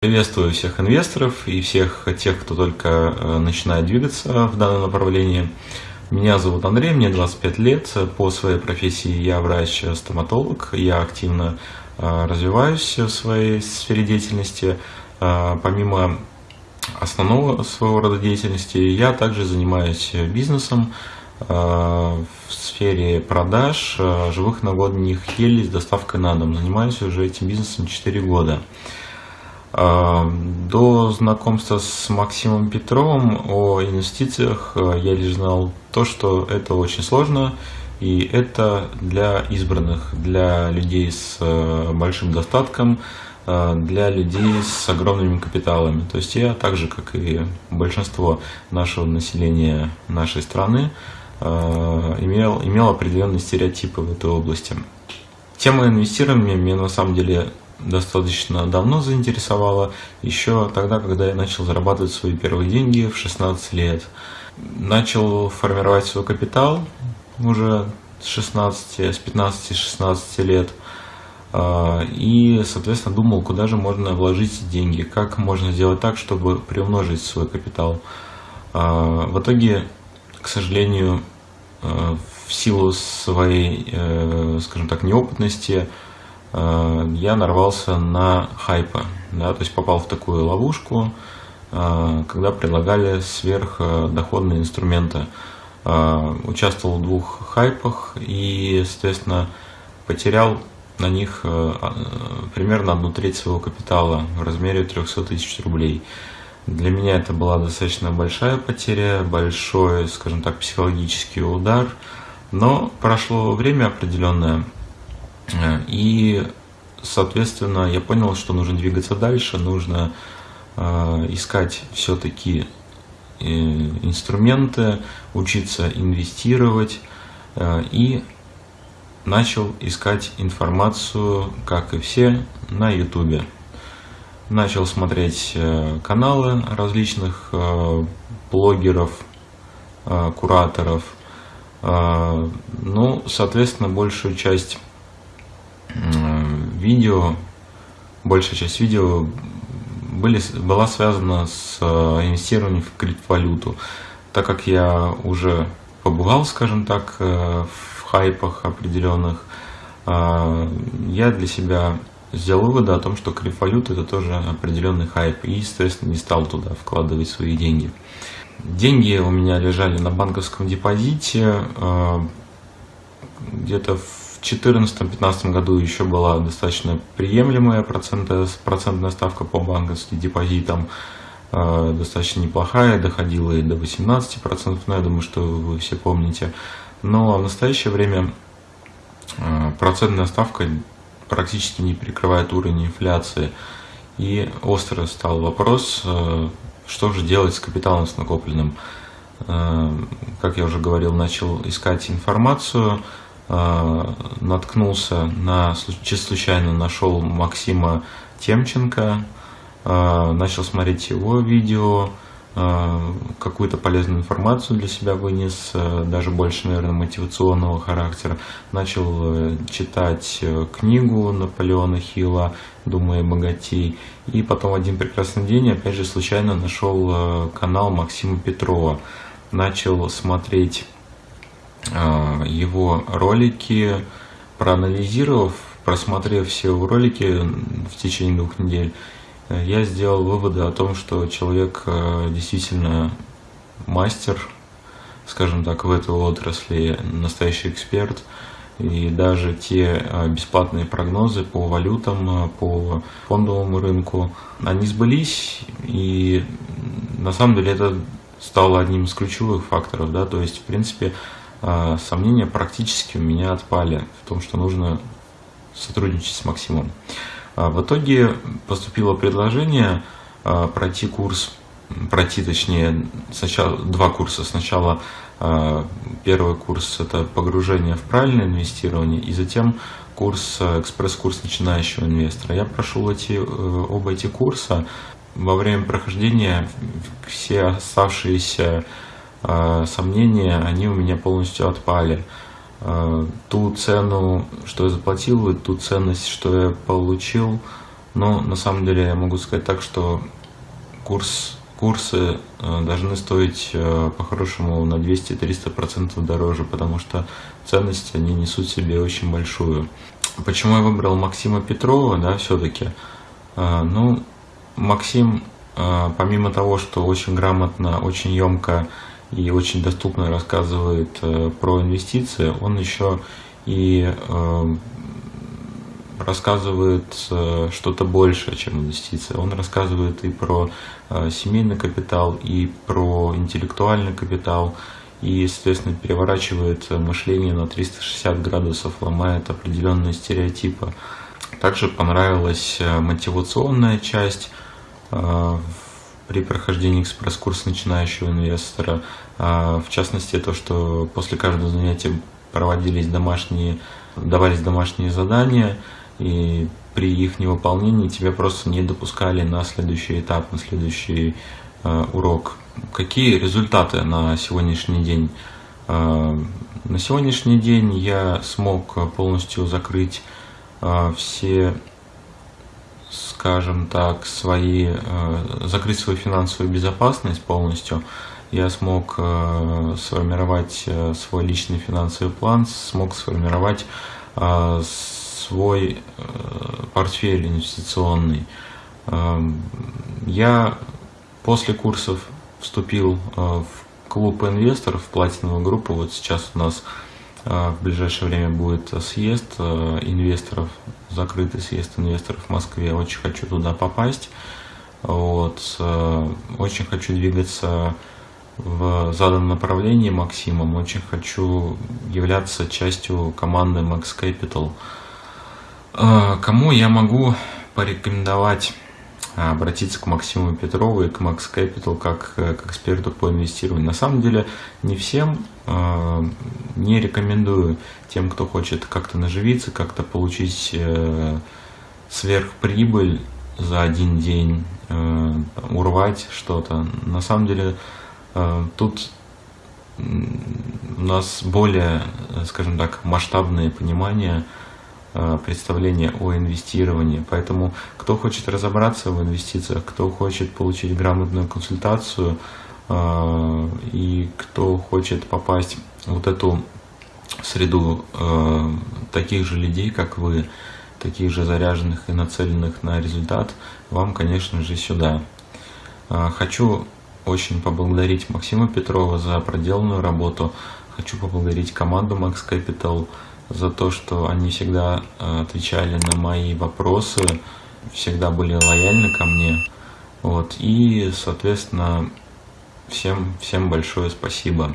Приветствую всех инвесторов и всех тех, кто только э, начинает двигаться в данном направлении. Меня зовут Андрей, мне 25 лет. По своей профессии я врач-стоматолог. Я активно э, развиваюсь в своей сфере деятельности. Э, помимо основного своего рода деятельности, я также занимаюсь бизнесом в сфере продаж живых новогодних елей с доставкой на дом. Занимаюсь уже этим бизнесом 4 года. До знакомства с Максимом Петровым о инвестициях э, я лишь знал то, что это очень сложно, и это для избранных, для людей с э, большим достатком, э, для людей с огромными капиталами. То есть я так же, как и большинство нашего населения нашей страны, имел, имел определенные стереотипы в этой области. Тема инвестирования мне на самом деле достаточно давно заинтересовало, еще тогда, когда я начал зарабатывать свои первые деньги в 16 лет. Начал формировать свой капитал уже с 16, с 15-16 лет. А, и, соответственно, думал, куда же можно вложить деньги, как можно сделать так, чтобы приумножить свой капитал. А, в итоге, к сожалению, в силу своей, э, скажем так, неопытности, Э, я нарвался на хайпа, да, то есть попал в такую ловушку, э, когда предлагали сверхдоходные инструменты. Э, участвовал в двух хайпах и, соответственно, потерял на них примерно одну треть своего капитала в размере 300 тысяч рублей. Для меня это была достаточно большая потеря, большой, скажем так, психологический удар, но прошло время определенное, Э, и, соответственно, я понял, что нужно двигаться дальше, нужно э, искать все-таки э, инструменты, учиться инвестировать и начал искать информацию, как и все, на YouTube. Начал смотреть каналы различных блогеров, кураторов. Ну, соответственно, большую часть видео, большая часть видео были, была связана с э, инвестированием в криптовалюту. Так как я уже побывал, скажем так, э, в хайпах определенных, э, я для себя сделал выводы о том, что криптовалюта это тоже определенный хайп, и, естественно, не стал туда вкладывать свои деньги. Деньги у меня лежали на банковском депозите, где-то в 2014-2015 году еще была достаточно приемлемая процентная, ставка по банковским депозитам, э, достаточно неплохая, доходила и до 18%, но я думаю, что вы все помните. Но в настоящее время э, процентная ставка практически не перекрывает уровень инфляции. И остро стал вопрос, э, что же делать с капиталом с накопленным. Как я уже говорил, начал искать информацию, а, наткнулся на, случайно нашел Максима Темченко, начал смотреть его видео, какую-то полезную информацию для себя вынес, даже больше, наверное, мотивационного характера. Начал э, читать э, книгу Наполеона Хилла «Думая богатей». И потом один прекрасный день, опять же, случайно нашел э, канал Максима Петрова. Начал смотреть а, его ролики, проанализировав, просмотрев все его ролики в течение двух недель, э, я сделал выводы о том, что человек э, действительно мастер, скажем так, в этой отрасли, настоящий эксперт. И даже те э, бесплатные прогнозы по валютам, по фондовому рынку, они сбылись. И на самом деле это стало одним из ключевых факторов. Да? То есть, в принципе, сомнения практически у меня отпали в том, что нужно сотрудничать с Максимом. А, в итоге поступило предложение а, пройти курс, пройти точнее сначала два курса. Сначала первый курс это погружение в правильное инвестирование и затем курс, экспресс-курс начинающего инвестора. Я прошел эти, э, оба эти курса. Во время прохождения все оставшиеся а, сомнения, они у меня полностью отпали. Э, ту цену, что я заплатил, и ту ценность, что я получил. Но на самом деле я могу сказать так, что курс, курсы э, должны стоить по-хорошему на 200-300% дороже, потому что ценности они несут себе очень большую. Почему я выбрал Максима Петрова, да, все-таки? Ну, Максим, помимо того, что очень грамотно, очень емко и очень доступно рассказывает э, про инвестиции, он еще и э, рассказывает э, что-то большее, чем инвестиции. Он рассказывает и про семейный капитал, и про интеллектуальный капитал, и, соответственно, переворачивает мышление на 360 градусов, ломает определенные стереотипы. Также понравилась мотивационная часть при прохождении экспресс-курса начинающего инвестора. А, в частности, то, что после каждого занятия проводились домашние, давались домашние задания, и при их невыполнении тебя просто не допускали на следующий этап, на следующий а, урок. Какие результаты на сегодняшний день? А, на сегодняшний день я смог полностью закрыть все скажем так, свои, э, закрыть свою финансовую безопасность полностью, я смог э, сформировать э, свой личный финансовый план, смог сформировать свой портфель инвестиционный. Я после курсов вступил в клуб инвесторов, в платиновую группу. Вот сейчас у нас в ближайшее время будет съезд инвесторов закрытый съезд инвесторов в Москве. Очень хочу туда попасть. Вот. Э, очень хочу двигаться в заданном направлении Максимом. Очень хочу являться частью команды Max Capital. Э, кому я могу порекомендовать обратиться к Максиму Петрову и к Max Capital как э, к эксперту по инвестированию. На самом деле не всем э, не рекомендую тем, кто хочет как-то наживиться, как-то получить э, сверхприбыль за один день, урвать что-то. На самом деле тут у нас более, скажем так, масштабное понимание – Э, представление о инвестировании. Поэтому кто хочет разобраться в инвестициях, кто хочет получить грамотную консультацию э, и кто хочет попасть в вот эту среду э, таких же людей, как вы, таких же заряженных и нацеленных на результат, вам, конечно же, сюда. Хочу очень поблагодарить Максима Петрова за проделанную работу. Хочу поблагодарить команду Max Capital за то, что они всегда э, отвечали на мои вопросы, всегда были лояльны ко мне. Вот. И, соответственно, всем, всем большое спасибо.